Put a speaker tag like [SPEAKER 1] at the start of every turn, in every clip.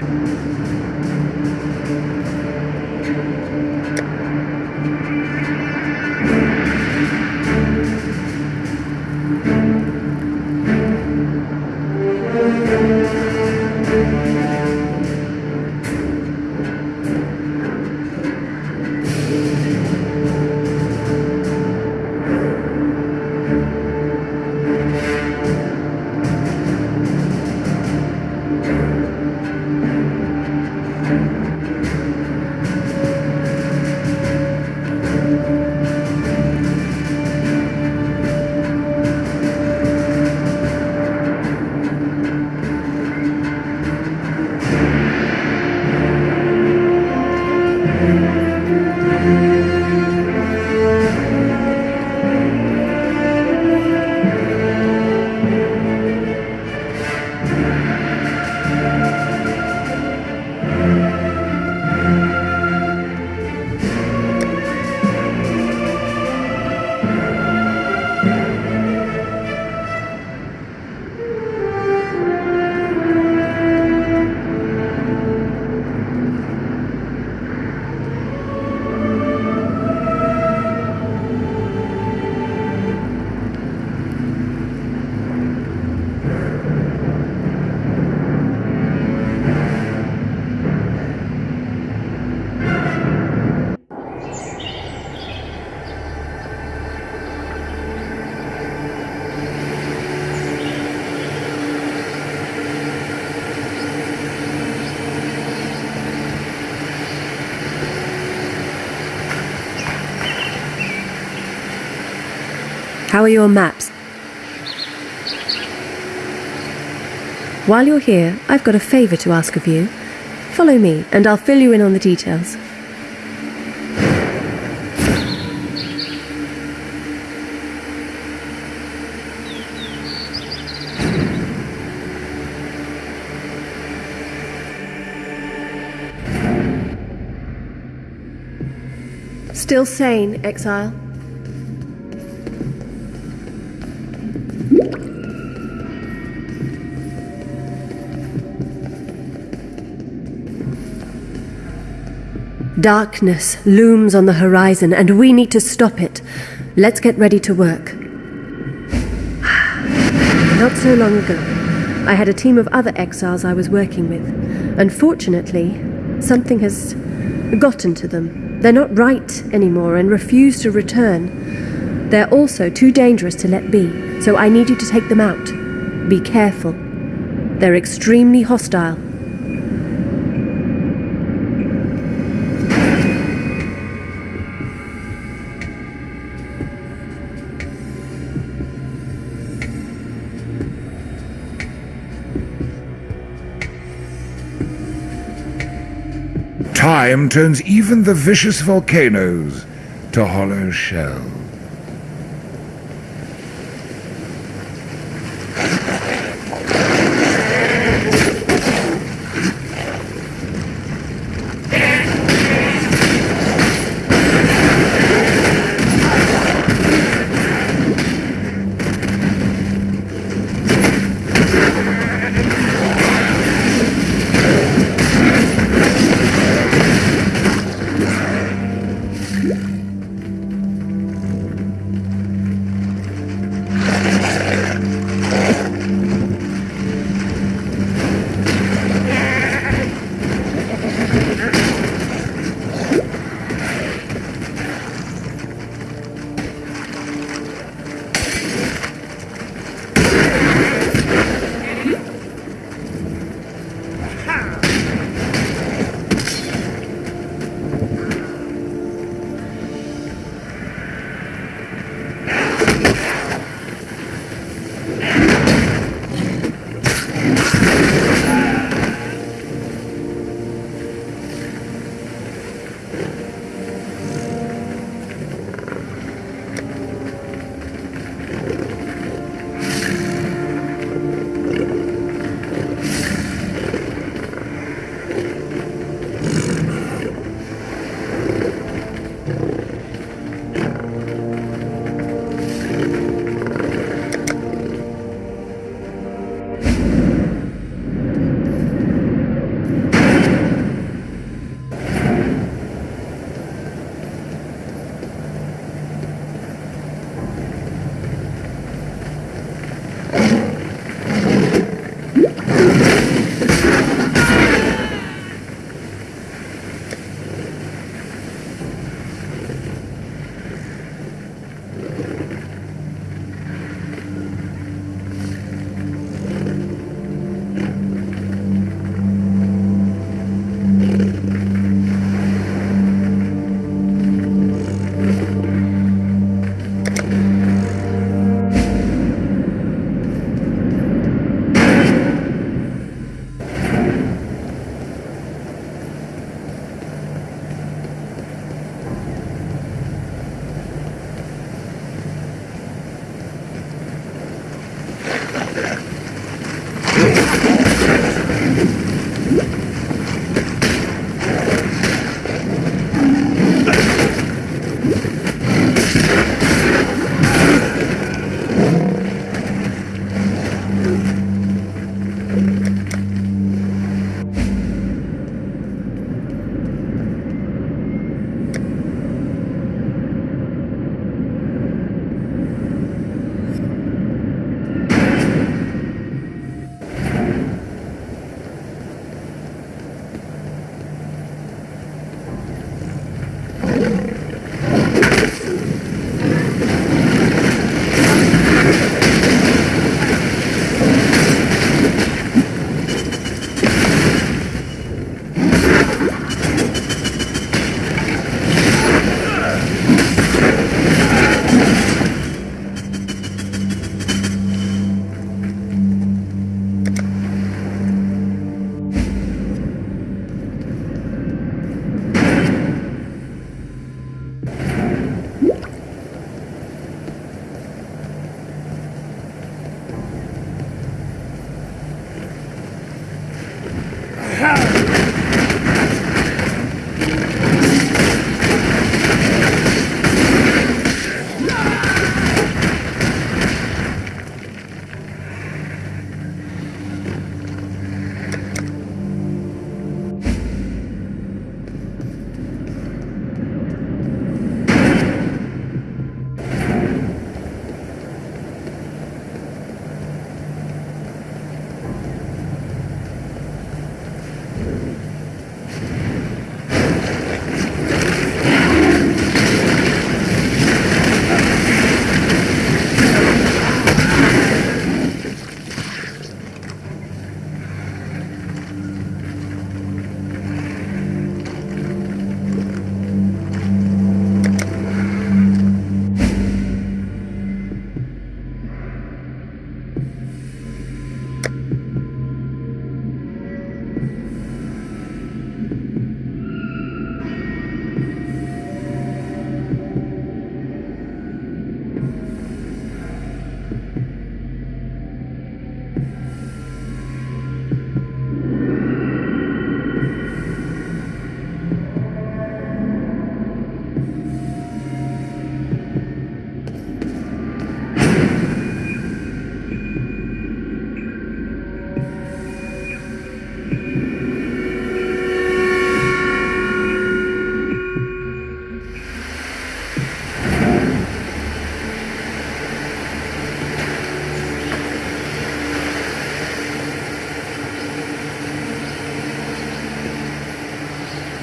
[SPEAKER 1] Thank you. How are your maps? While you're here, I've got a favour to ask of you. Follow me, and I'll fill you in on the details. Still sane, exile? Darkness looms on the horizon, and we need to stop it. Let's get ready to work. Not so long ago, I had a team of other exiles I was working with. Unfortunately, something has gotten to them. They're not right anymore and refuse to return. They're also too dangerous to let be, so I need you to take them out. Be careful. They're extremely hostile.
[SPEAKER 2] Time turns even the vicious volcanoes to hollow shells. Yeah.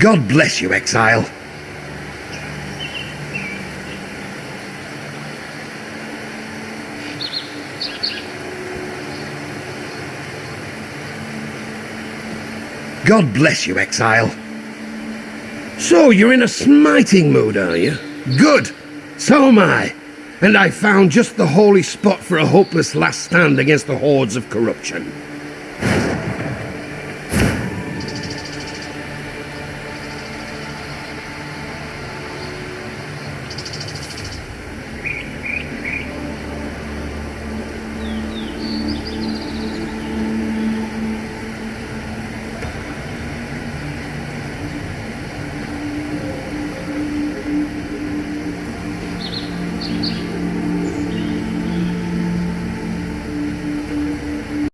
[SPEAKER 3] God bless you, exile. God bless you, exile. So, you're in a smiting mood, are you? Good. So am I. And I found just the holy spot for a hopeless last stand against the hordes of corruption.